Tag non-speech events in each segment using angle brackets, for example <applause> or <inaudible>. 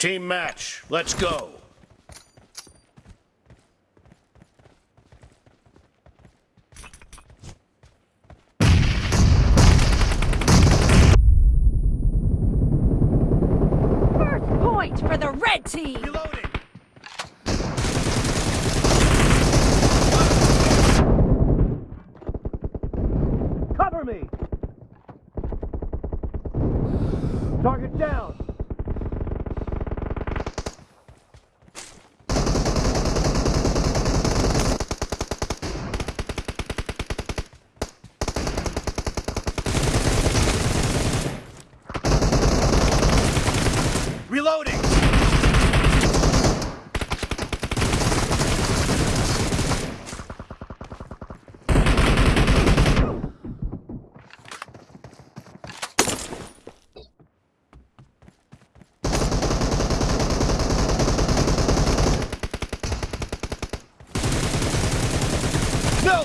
Team match, let's go. First point for the red team. Reloading. Cover me. Target down. Reloading. No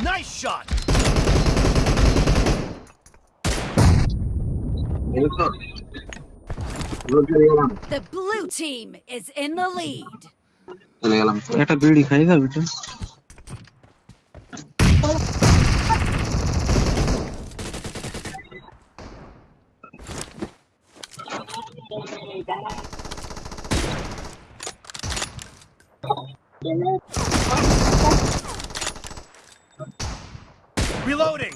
Nice shot! The blue team is in the lead. চলে গেলাম একটা বিড়ি খাই যাবে তো Reloading!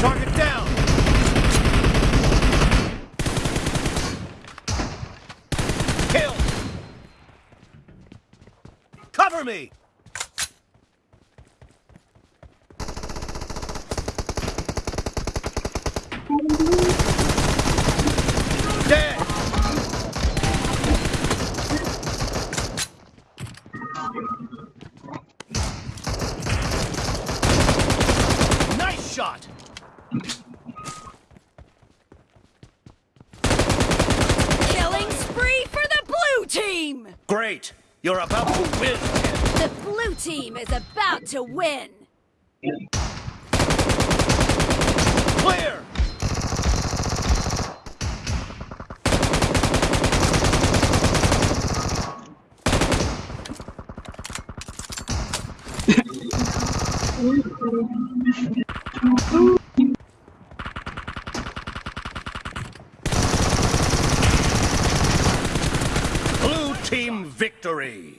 Target down! Kill! Cover me! Dead! Nice shot! Killing spree for the blue team. Great! You're about to win! The blue team is about to win. Clear! <laughs> Blue team victory!